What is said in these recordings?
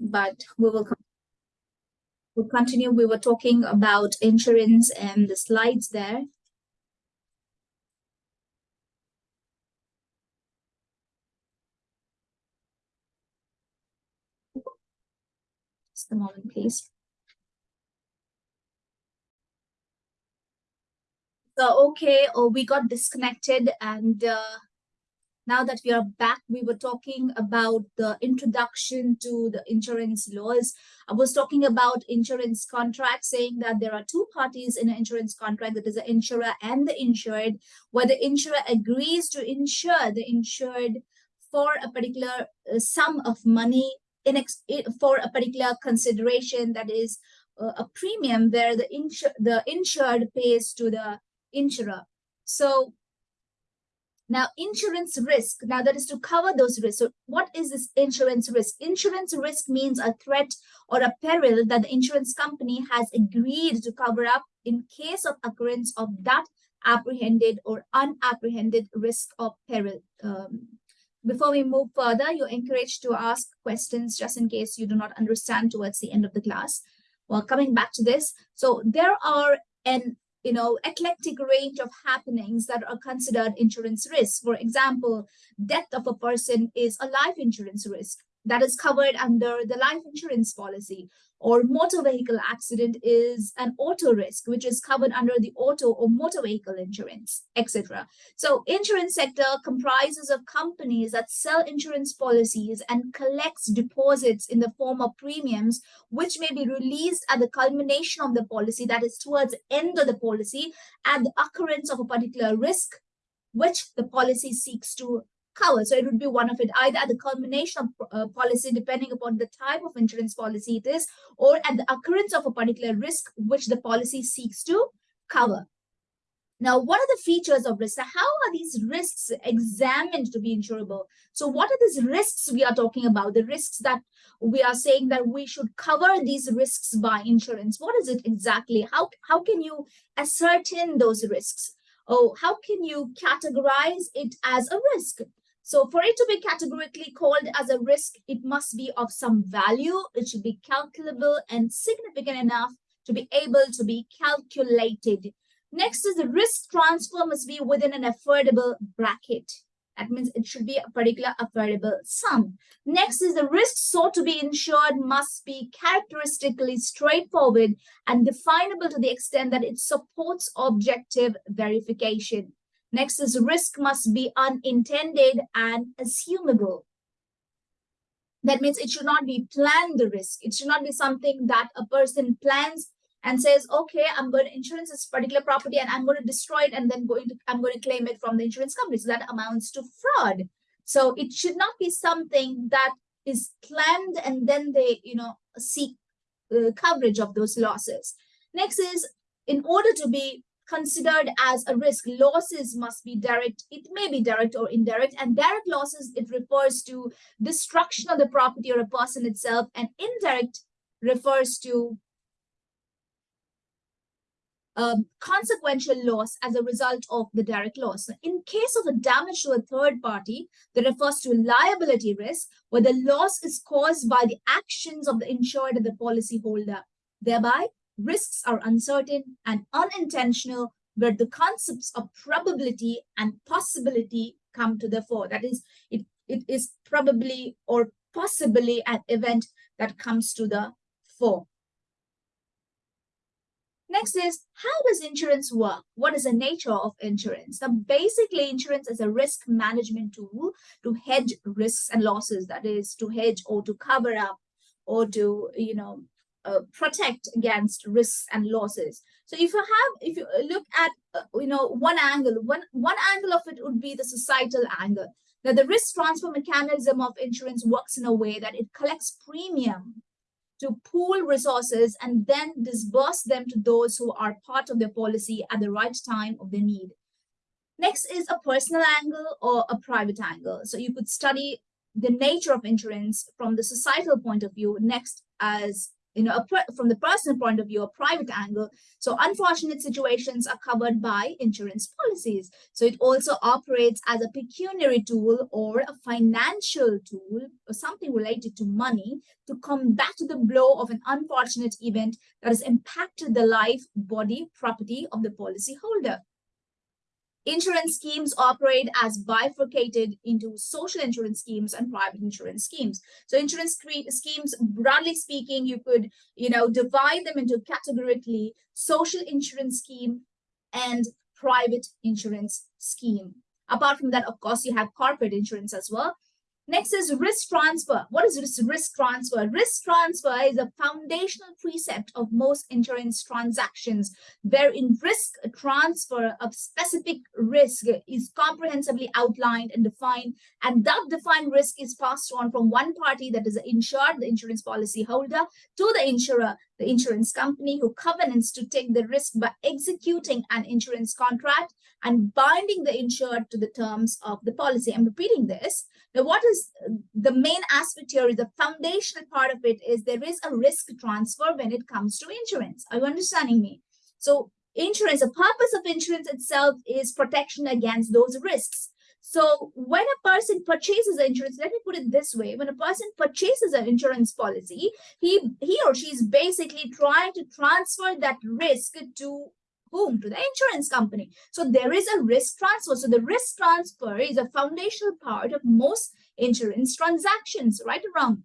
but we will we'll continue. We were talking about insurance and the slides there. Just a moment, please. So, okay, oh, we got disconnected and uh, now that we are back, we were talking about the introduction to the insurance laws. I was talking about insurance contracts, saying that there are two parties in an insurance contract, that is the insurer and the insured, where the insurer agrees to insure the insured for a particular uh, sum of money in for a particular consideration that is uh, a premium where the, the insured pays to the insurer. So now insurance risk, now that is to cover those risks. So what is this insurance risk? Insurance risk means a threat or a peril that the insurance company has agreed to cover up in case of occurrence of that apprehended or unapprehended risk or peril. Um, before we move further, you're encouraged to ask questions just in case you do not understand towards the end of the class. Well, coming back to this, so there are an you know, eclectic range of happenings that are considered insurance risks. For example, death of a person is a life insurance risk that is covered under the life insurance policy. Or motor vehicle accident is an auto risk which is covered under the auto or motor vehicle insurance etc so insurance sector comprises of companies that sell insurance policies and collects deposits in the form of premiums which may be released at the culmination of the policy that is towards end of the policy at the occurrence of a particular risk which the policy seeks to cover. So it would be one of it, either at the culmination of uh, policy, depending upon the type of insurance policy it is, or at the occurrence of a particular risk which the policy seeks to cover. Now, what are the features of risk? How are these risks examined to be insurable? So what are these risks we are talking about? The risks that we are saying that we should cover these risks by insurance. What is it exactly? How, how can you ascertain those risks? Oh, how can you categorize it as a risk? So for it to be categorically called as a risk, it must be of some value. It should be calculable and significant enough to be able to be calculated. Next is the risk transfer must be within an affordable bracket. That means it should be a particular affordable sum. Next is the risk sought to be insured must be characteristically straightforward and definable to the extent that it supports objective verification. Next is risk must be unintended and assumable. That means it should not be planned the risk. It should not be something that a person plans and says, okay, I'm going to insurance this particular property and I'm going to destroy it and then going to I'm going to claim it from the insurance company. So that amounts to fraud. So it should not be something that is planned and then they, you know, seek uh, coverage of those losses. Next is in order to be considered as a risk. Losses must be direct. It may be direct or indirect. And direct losses, it refers to destruction of the property or a person itself. And indirect refers to um, consequential loss as a result of the direct loss. In case of a damage to a third party, that refers to liability risk, where the loss is caused by the actions of the insured and the policyholder. Thereby, risks are uncertain and unintentional, where the concepts of probability and possibility come to the fore. That is, it, it is probably or possibly an event that comes to the fore. Next is, how does insurance work? What is the nature of insurance? Now, basically, insurance is a risk management tool to hedge risks and losses. That is, to hedge or to cover up or to, you know, uh, protect against risks and losses. So if you have, if you look at, uh, you know, one angle, one, one angle of it would be the societal angle. Now the risk transfer mechanism of insurance works in a way that it collects premium to pool resources and then disburse them to those who are part of their policy at the right time of their need. Next is a personal angle or a private angle. So you could study the nature of insurance from the societal point of view next as you know, from the personal point of view, a private angle. So unfortunate situations are covered by insurance policies. So it also operates as a pecuniary tool or a financial tool or something related to money to combat the blow of an unfortunate event that has impacted the life, body, property of the policyholder. Insurance schemes operate as bifurcated into social insurance schemes and private insurance schemes. So insurance schemes, broadly speaking, you could, you know, divide them into categorically social insurance scheme and private insurance scheme. Apart from that, of course, you have corporate insurance as well. Next is risk transfer. What is risk, transfer? Risk transfer is a foundational precept of most insurance transactions, wherein risk transfer of specific risk is comprehensively outlined and defined, and that defined risk is passed on from one party that is the insured, the insurance policy holder, to the insurer, the insurance company who covenants to take the risk by executing an insurance contract and binding the insured to the terms of the policy. I'm repeating this. What is the main aspect here is the foundational part of it is there is a risk transfer when it comes to insurance. Are you understanding me? So insurance, the purpose of insurance itself is protection against those risks. So when a person purchases insurance, let me put it this way, when a person purchases an insurance policy, he, he or she is basically trying to transfer that risk to whom? To the insurance company. So there is a risk transfer. So the risk transfer is a foundational part of most insurance transactions, right or wrong?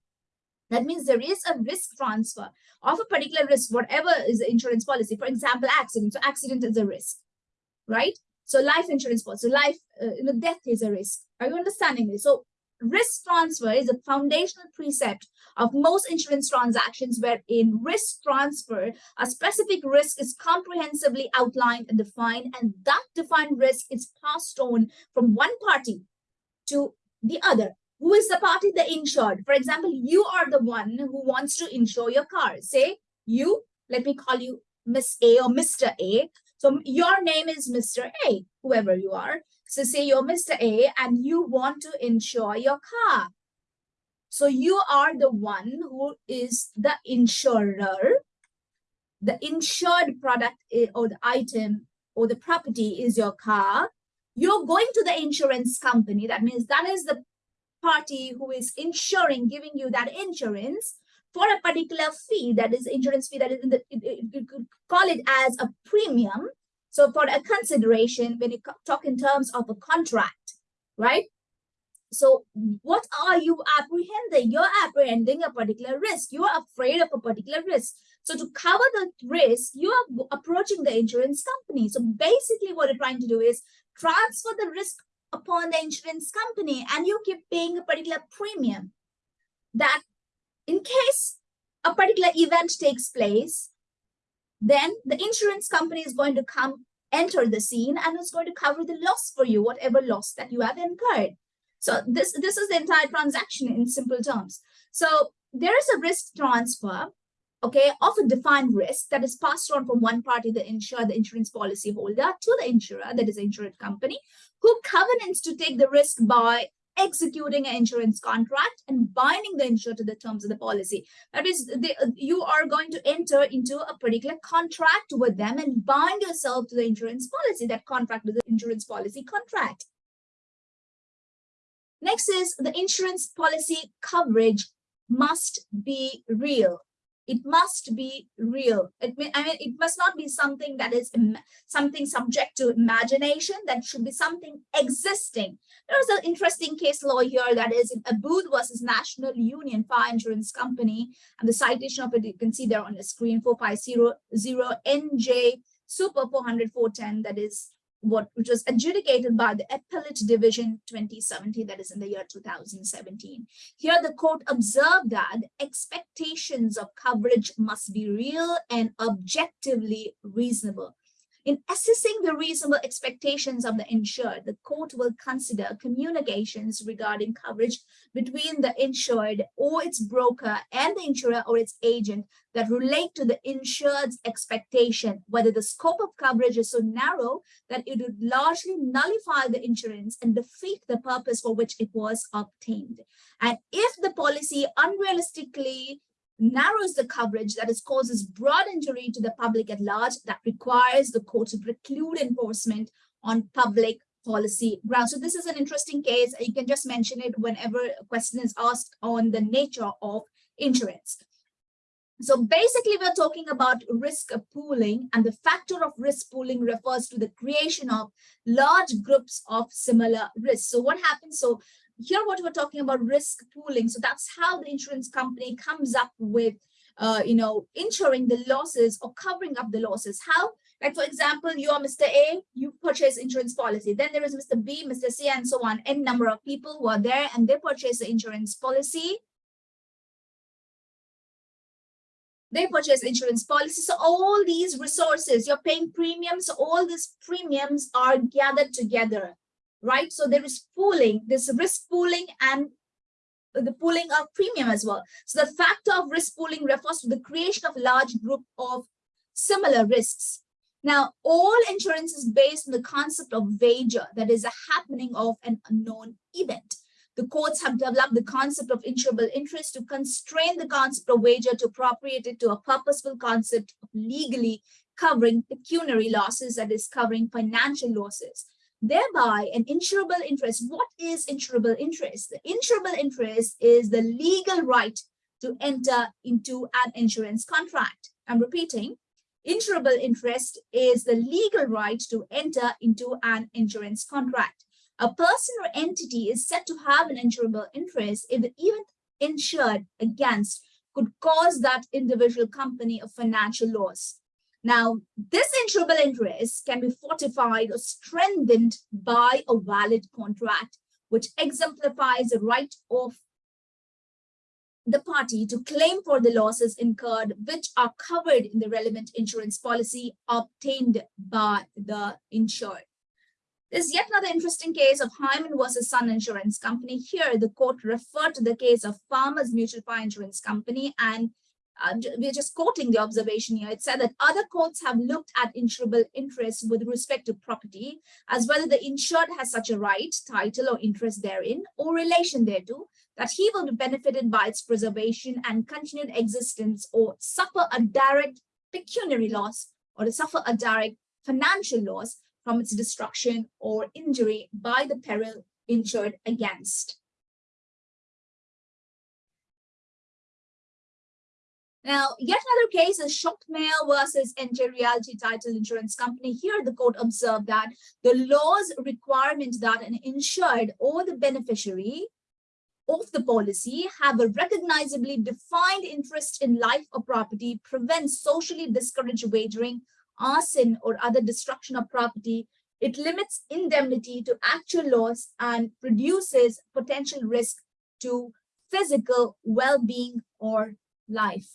That means there is a risk transfer of a particular risk, whatever is the insurance policy. For example, accident. So accident is a risk, right? So life insurance policy, life, uh, you know, death is a risk. Are you understanding me? So risk transfer is a foundational precept of most insurance transactions where in risk transfer, a specific risk is comprehensively outlined and defined, and that defined risk is passed on from one party to the other. Who is the party? The insured. For example, you are the one who wants to insure your car. Say you, let me call you Miss A or Mr. A. So your name is Mr. A, whoever you are. So say you're Mr. A and you want to insure your car. So you are the one who is the insurer. The insured product or the item or the property is your car. You're going to the insurance company. That means that is the party who is insuring, giving you that insurance for a particular fee, that is insurance fee, that is in the, you could call it as a premium. So for a consideration, when you talk in terms of a contract, right? So what are you apprehending? You're apprehending a particular risk. You're afraid of a particular risk. So to cover the risk, you are approaching the insurance company. So basically what you're trying to do is transfer the risk upon the insurance company and you keep paying a particular premium that in case a particular event takes place, then the insurance company is going to come enter the scene and is going to cover the loss for you, whatever loss that you have incurred. So this, this is the entire transaction in simple terms. So there is a risk transfer, okay, of a defined risk that is passed on from one party, the insurer, the insurance policy holder, to the insurer, that is the insurance company, who covenants to take the risk by executing an insurance contract and binding the insurer to the terms of the policy. That is, you are going to enter into a particular contract with them and bind yourself to the insurance policy. That contract is the insurance policy contract. Next is the insurance policy coverage must be real it must be real. It, I mean, it must not be something that is something subject to imagination. That should be something existing. There's an interesting case law here that is in Abboud versus National Union Fire Insurance Company. And the citation of it, you can see there on the screen, 4500 NJ Super 400 410, that is what which was adjudicated by the appellate division 2017 that is in the year 2017 here the court observed that expectations of coverage must be real and objectively reasonable in assessing the reasonable expectations of the insured, the court will consider communications regarding coverage between the insured or its broker and the insurer or its agent that relate to the insured's expectation, whether the scope of coverage is so narrow that it would largely nullify the insurance and defeat the purpose for which it was obtained. And if the policy unrealistically narrows the coverage that is causes broad injury to the public at large that requires the court to preclude enforcement on public policy grounds. So this is an interesting case. You can just mention it whenever a question is asked on the nature of insurance. So basically, we're talking about risk pooling and the factor of risk pooling refers to the creation of large groups of similar risks. So what happens? So here what we're talking about risk pooling. So that's how the insurance company comes up with, uh, you know, insuring the losses or covering up the losses. How? Like, for example, you are Mr. A, you purchase insurance policy. Then there is Mr. B, Mr. C, and so on. N number of people who are there and they purchase the insurance policy. They purchase insurance policy. So all these resources, you're paying premiums, all these premiums are gathered together, right? So there is pooling, this risk pooling and the pooling of premium as well. So the factor of risk pooling refers to the creation of a large group of similar risks. Now, all insurance is based on the concept of wager, that is a happening of an unknown event. The courts have developed the concept of insurable interest to constrain the concept of wager to appropriate it to a purposeful concept of legally covering pecuniary losses, that is covering financial losses. Thereby, an insurable interest, what is insurable interest? The insurable interest is the legal right to enter into an insurance contract. I'm repeating, Insurable interest is the legal right to enter into an insurance contract. A person or entity is said to have an insurable interest if the event insured against could cause that individual company a financial loss. Now, this insurable interest can be fortified or strengthened by a valid contract, which exemplifies the right of the party to claim for the losses incurred which are covered in the relevant insurance policy obtained by the insured. There's yet another interesting case of Hyman versus Sun Insurance Company. Here, the court referred to the case of Farmers Mutual Fire Insurance Company and uh, we're just quoting the observation here. It said that other courts have looked at insurable interest with respect to property as whether the insured has such a right, title or interest therein or relation thereto that he will be benefited by its preservation and continued existence or suffer a direct pecuniary loss or to suffer a direct financial loss from its destruction or injury by the peril insured against. Now, yet another case is Shopmail versus NJ Realty Title Insurance Company. Here, the court observed that the law's requirement that an insured or the beneficiary of the policy have a recognizably defined interest in life or property prevents socially discouraged wagering, arson, or other destruction of property. It limits indemnity to actual loss and reduces potential risk to physical well-being or life.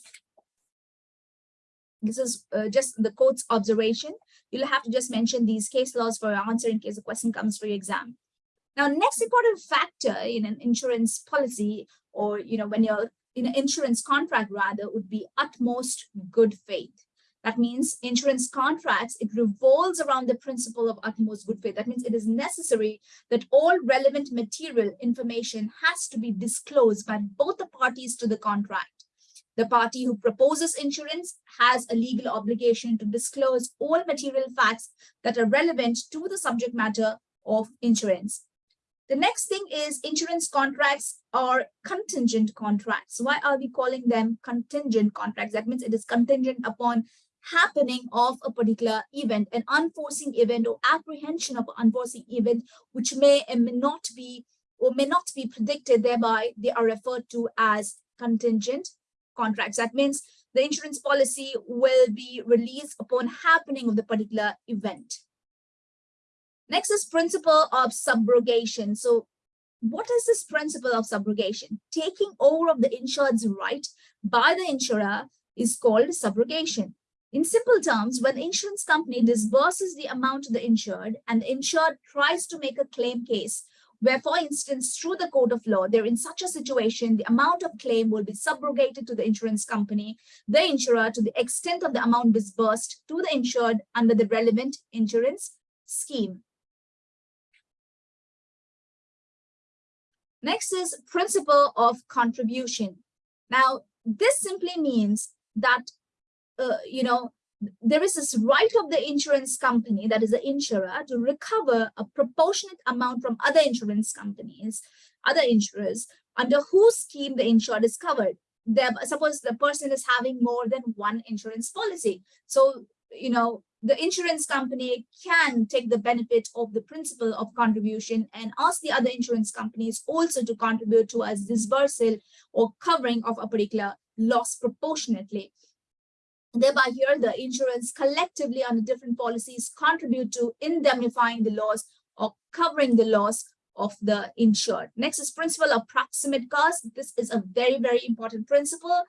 This is uh, just the court's observation. You'll have to just mention these case laws for your answer in case a question comes for your exam. Now, next important factor in an insurance policy or, you know, when you're in an insurance contract rather would be utmost good faith. That means insurance contracts, it revolves around the principle of utmost good faith. That means it is necessary that all relevant material information has to be disclosed by both the parties to the contract. The party who proposes insurance has a legal obligation to disclose all material facts that are relevant to the subject matter of insurance. The next thing is insurance contracts are contingent contracts. Why are we calling them contingent contracts? That means it is contingent upon happening of a particular event, an unforeseen event or apprehension of an unforeseen event, which may and may not be or may not be predicted, thereby they are referred to as contingent contracts. That means the insurance policy will be released upon happening of the particular event. Next is principle of subrogation. So what is this principle of subrogation? Taking over of the insured's right by the insurer is called subrogation. In simple terms, when the insurance company disburses the amount to the insured and the insured tries to make a claim case, where, for instance, through the code of law, they're in such a situation, the amount of claim will be subrogated to the insurance company, the insurer, to the extent of the amount disbursed to the insured under the relevant insurance scheme. Next is principle of contribution. Now, this simply means that, uh, you know, there is this right of the insurance company, that is the insurer, to recover a proportionate amount from other insurance companies, other insurers, under whose scheme the insured is covered. The, suppose the person is having more than one insurance policy. So, you know, the insurance company can take the benefit of the principle of contribution and ask the other insurance companies also to contribute to a disbursal or covering of a particular loss proportionately. Thereby here, the insurance collectively under different policies contribute to indemnifying the loss or covering the loss of the insured. Next is principle of proximate cause. This is a very, very important principle.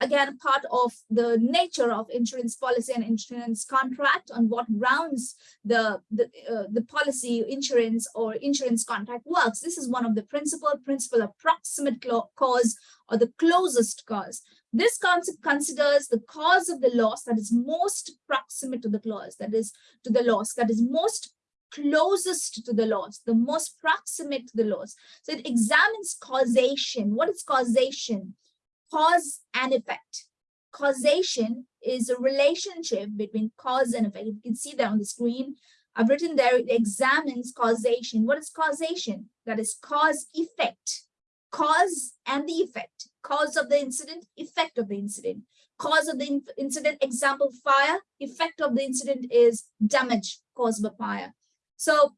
Again, part of the nature of insurance policy and insurance contract on what grounds the, the, uh, the policy insurance or insurance contract works. This is one of the principle, principle of proximate cause or the closest cause. This concept considers the cause of the loss that is most proximate to the clause, that is to the loss, that is most closest to the loss, the most proximate to the loss. So it examines causation. What is causation? Cause and effect. Causation is a relationship between cause and effect. You can see that on the screen. I've written there, it examines causation. What is causation? That is cause effect cause and the effect, cause of the incident, effect of the incident. Cause of the incident, example, fire, effect of the incident is damage caused by fire. So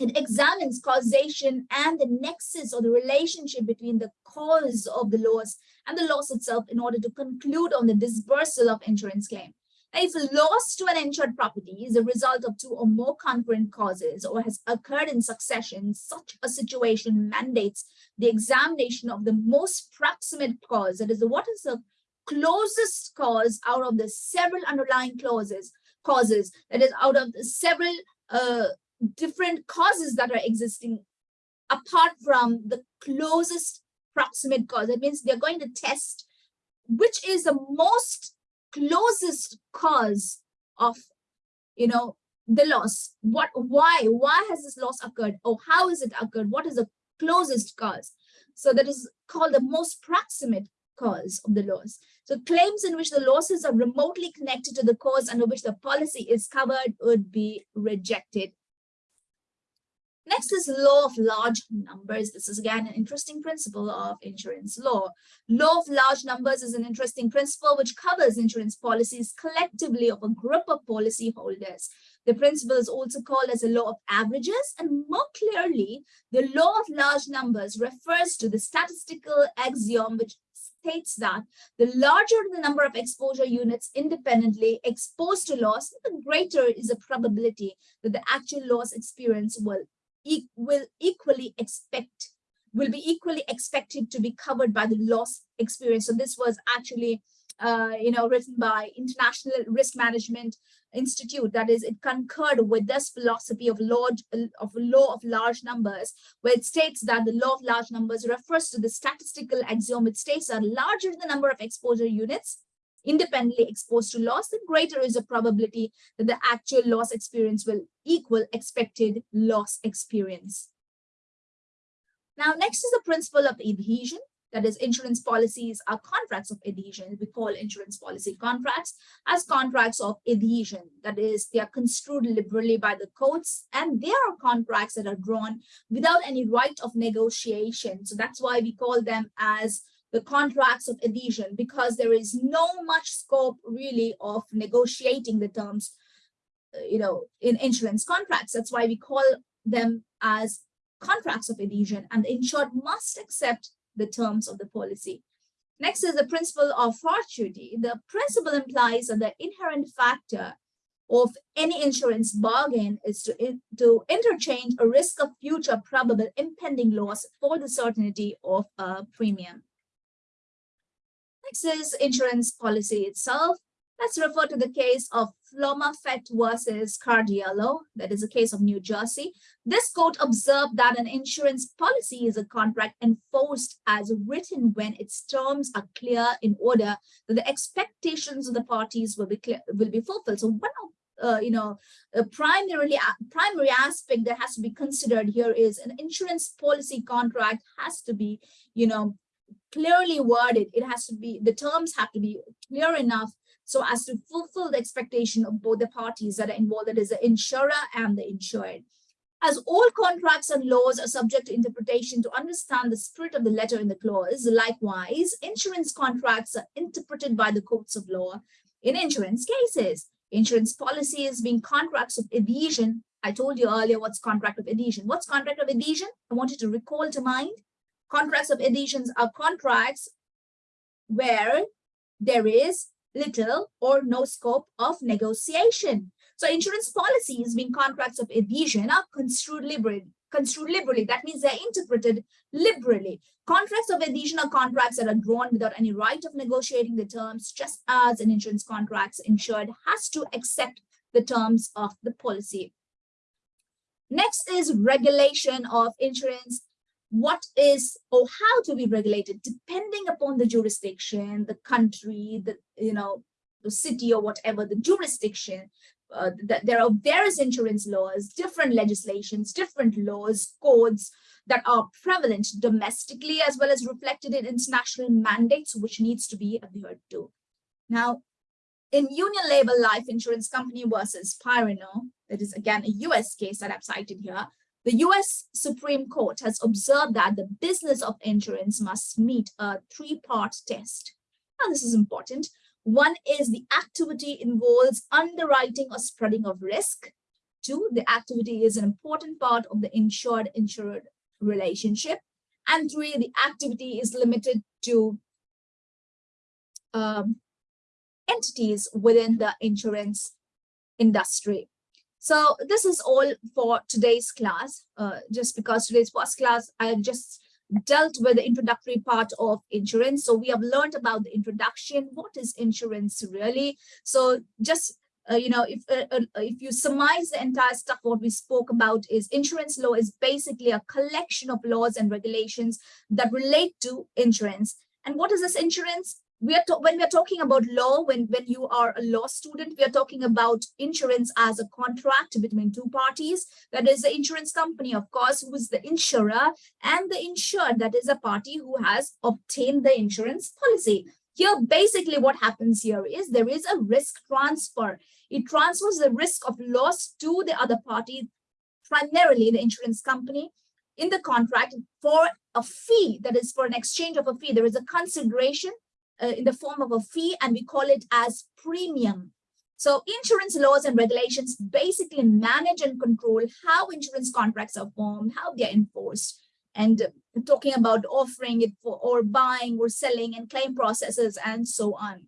it examines causation and the nexus or the relationship between the cause of the loss and the loss itself in order to conclude on the disbursal of insurance claim. If loss to an insured property is a result of two or more concurrent causes or has occurred in succession, such a situation mandates the examination of the most proximate cause. That is, what is the closest cause out of the several underlying clauses, causes, that is, out of the several uh, different causes that are existing apart from the closest proximate cause. That means they're going to test which is the most closest cause of, you know, the loss. What, why, why has this loss occurred? Or how has it occurred? What is the closest cause? So that is called the most proximate cause of the loss. So claims in which the losses are remotely connected to the cause under which the policy is covered would be rejected Next is law of large numbers. This is again an interesting principle of insurance law. Law of large numbers is an interesting principle which covers insurance policies collectively of a group of policyholders. The principle is also called as a law of averages and more clearly, the law of large numbers refers to the statistical axiom which states that the larger the number of exposure units independently exposed to loss, the greater is the probability that the actual loss experience will e will equally expect will be equally expected to be covered by the loss experience. So this was actually, uh, you know, written by International Risk Management Institute. That is, it concurred with this philosophy of law of law of large numbers, where it states that the law of large numbers refers to the statistical axiom. It states that larger the number of exposure units, independently exposed to loss, the greater is the probability that the actual loss experience will equal expected loss experience. Now, next is the principle of adhesion. That is, insurance policies are contracts of adhesion. We call insurance policy contracts as contracts of adhesion. That is, they are construed liberally by the courts, and they are contracts that are drawn without any right of negotiation. So that's why we call them as the contracts of adhesion because there is no much scope really of negotiating the terms, uh, you know, in insurance contracts. That's why we call them as contracts of adhesion and the insured must accept the terms of the policy. Next is the principle of fortuity. The principle implies that the inherent factor of any insurance bargain is to, to interchange a risk of future probable impending loss for the certainty of a premium. Next is insurance policy itself. Let's refer to the case of Flomerfelt versus Cardiello. That is a case of New Jersey. This court observed that an insurance policy is a contract enforced as written when its terms are clear in order that the expectations of the parties will be clear, will be fulfilled. So one of uh, you know, a primarily primary aspect that has to be considered here is an insurance policy contract has to be, you know, clearly worded. It has to be, the terms have to be clear enough so as to fulfill the expectation of both the parties that are involved, that is the insurer and the insured. As all contracts and laws are subject to interpretation to understand the spirit of the letter in the clause, likewise, insurance contracts are interpreted by the courts of law in insurance cases. Insurance policies being contracts of adhesion. I told you earlier what's contract of adhesion. What's contract of adhesion? I want you to recall to mind. Contracts of adhesions are contracts where there is little or no scope of negotiation. So insurance policies being contracts of adhesion are construed liberally. Construed liberally. That means they're interpreted liberally. Contracts of adhesion are contracts that are drawn without any right of negotiating the terms, just as an insurance contracts insured has to accept the terms of the policy. Next is regulation of insurance what is or how to be regulated depending upon the jurisdiction the country the you know the city or whatever the jurisdiction. Uh, that there are various insurance laws different legislations different laws codes that are prevalent domestically as well as reflected in international mandates which needs to be adhered to. Now in union labor life insurance company versus Pireno, that is again a US case that I've cited here, the US Supreme Court has observed that the business of insurance must meet a three-part test. Now, this is important. One is the activity involves underwriting or spreading of risk. Two, the activity is an important part of the insured-insured relationship. And three, the activity is limited to um, entities within the insurance industry. So this is all for today's class, uh, just because today's first class, I have just dealt with the introductory part of insurance. So we have learned about the introduction. What is insurance really? So just uh, you know, if uh, uh, if you surmise the entire stuff, what we spoke about is insurance law is basically a collection of laws and regulations that relate to insurance. And what is this insurance? We are when we are talking about law, when, when you are a law student, we are talking about insurance as a contract between two parties. That is the insurance company, of course, who is the insurer and the insured, that is a party who has obtained the insurance policy. Here, basically what happens here is there is a risk transfer. It transfers the risk of loss to the other party, primarily the insurance company, in the contract for a fee, that is for an exchange of a fee. There is a consideration uh, in the form of a fee and we call it as premium. So insurance laws and regulations basically manage and control how insurance contracts are formed, how they're enforced, and talking about offering it for or buying or selling and claim processes and so on.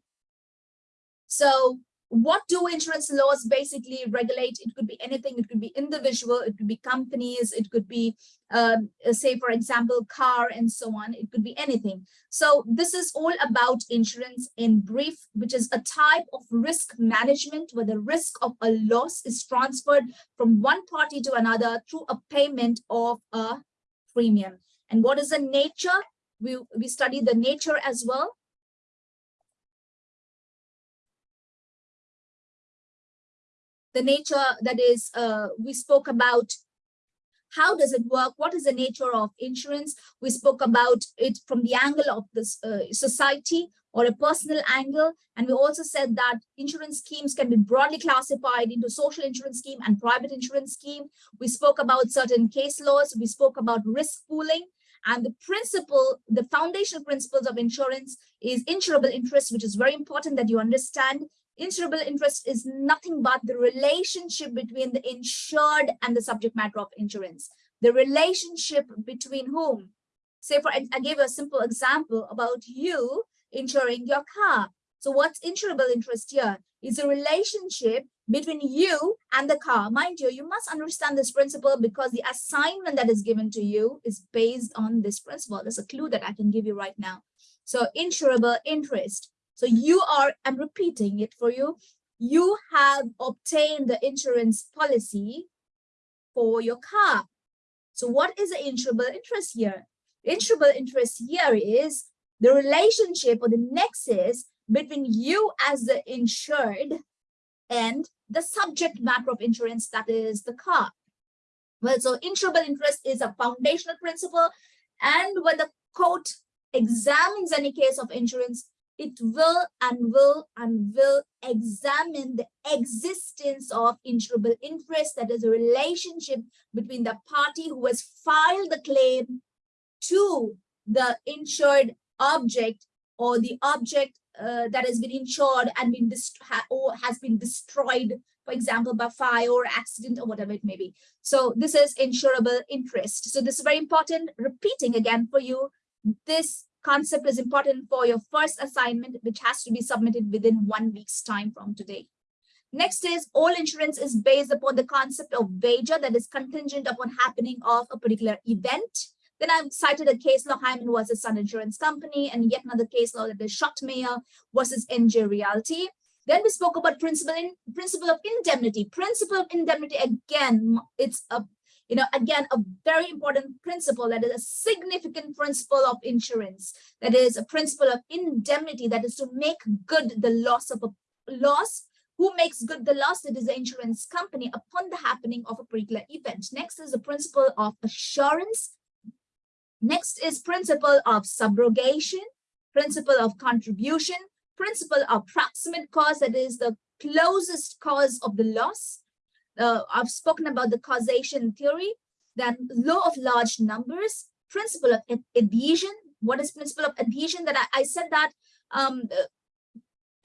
So what do insurance laws basically regulate? It could be anything. It could be individual. It could be companies. It could be, um, say, for example, car and so on. It could be anything. So this is all about insurance in brief, which is a type of risk management where the risk of a loss is transferred from one party to another through a payment of a premium. And what is the nature? We, we study the nature as well. The nature that is, uh, we spoke about how does it work? What is the nature of insurance? We spoke about it from the angle of this uh, society or a personal angle. And we also said that insurance schemes can be broadly classified into social insurance scheme and private insurance scheme. We spoke about certain case laws. We spoke about risk pooling. And the principle, the foundational principles of insurance is insurable interest, which is very important that you understand insurable interest is nothing but the relationship between the insured and the subject matter of insurance. The relationship between whom? Say for, I gave a simple example about you insuring your car. So what's insurable interest here? Is a relationship between you and the car. Mind you, you must understand this principle because the assignment that is given to you is based on this principle. There's a clue that I can give you right now. So insurable interest so you are, I'm repeating it for you. You have obtained the insurance policy for your car. So what is the insurable interest here? Insurable interest here is the relationship or the nexus between you as the insured and the subject matter of insurance that is the car. Well, so insurable interest is a foundational principle. And when the court examines any case of insurance, it will and will and will examine the existence of insurable interest, that is a relationship between the party who has filed the claim to the insured object or the object uh, that has been insured and been ha or has been destroyed, for example, by fire or accident or whatever it may be. So this is insurable interest. So this is very important. Repeating again for you, this concept is important for your first assignment, which has to be submitted within one week's time from today. Next is all insurance is based upon the concept of wager that is contingent upon happening of a particular event. Then I've cited a case law Hyman versus Sun Insurance Company and yet another case law that is Schottmeyer versus NJ Realty. Then we spoke about principle in principle of indemnity. Principle of indemnity again, it's a you know again a very important principle that is a significant principle of insurance. That is a principle of indemnity that is to make good the loss of a loss who makes good the loss? It is the insurance company upon the happening of a particular event. Next is the principle of assurance Next is principle of subrogation, principle of contribution, principle of proximate cause, that is the closest cause of the loss. Uh, I've spoken about the causation theory, then law of large numbers, principle of adhesion. What is principle of adhesion? That I, I said that um,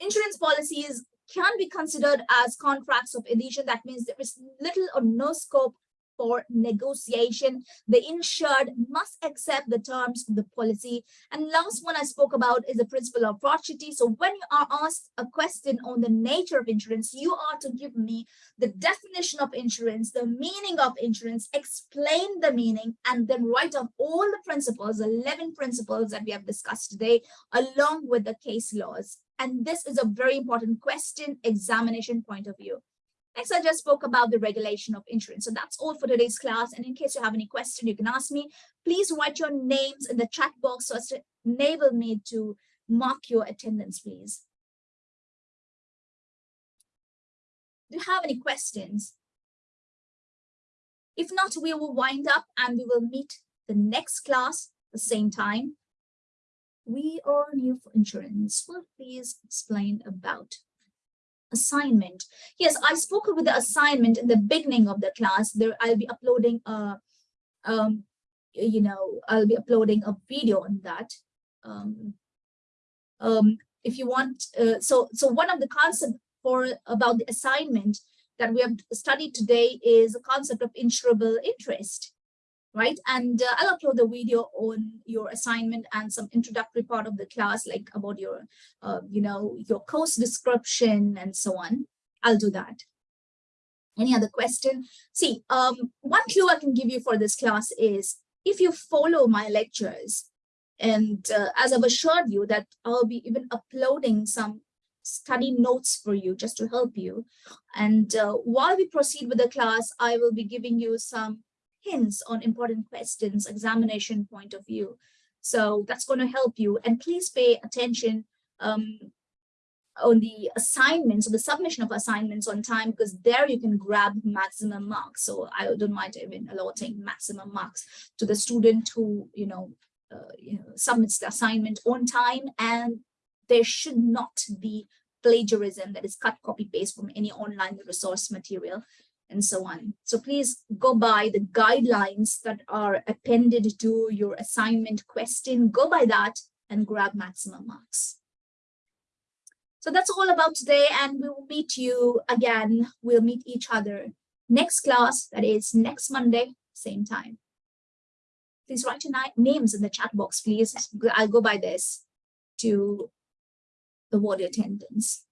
insurance policies can be considered as contracts of adhesion. That means there is little or no scope for negotiation. The insured must accept the terms of the policy. And last one I spoke about is the principle of paucity. So when you are asked a question on the nature of insurance, you are to give me the definition of insurance, the meaning of insurance, explain the meaning, and then write down all the principles, 11 principles that we have discussed today, along with the case laws. And this is a very important question examination point of view. Next, I just spoke about the regulation of insurance. So that's all for today's class. And in case you have any question, you can ask me. Please write your names in the chat box so as to enable me to mark your attendance, please. Do you have any questions? If not, we will wind up and we will meet the next class the same time. We are new for insurance. Will please explain about assignment. Yes, I spoke with the assignment in the beginning of the class. There, I'll be uploading a, um, you know, I'll be uploading a video on that. Um, um, if you want, uh, so so one of the concept for about the assignment that we have studied today is a concept of insurable interest right? And uh, I'll upload the video on your assignment and some introductory part of the class, like about your, uh, you know, your course description and so on. I'll do that. Any other question? See, um, one clue I can give you for this class is if you follow my lectures, and uh, as I've assured you that I'll be even uploading some study notes for you just to help you. And uh, while we proceed with the class, I will be giving you some hints on important questions, examination point of view. So that's going to help you. And please pay attention um, on the assignments or the submission of assignments on time because there you can grab maximum marks. So I don't mind even allotting maximum marks to the student who, you know, uh, you know, submits the assignment on time and there should not be plagiarism that is cut copy paste from any online resource material and so on. So please go by the guidelines that are appended to your assignment question, go by that and grab maximum marks. So that's all about today and we will meet you again. We'll meet each other next class, that is next Monday, same time. Please write your names in the chat box, please. I'll go by this to the ward attendance.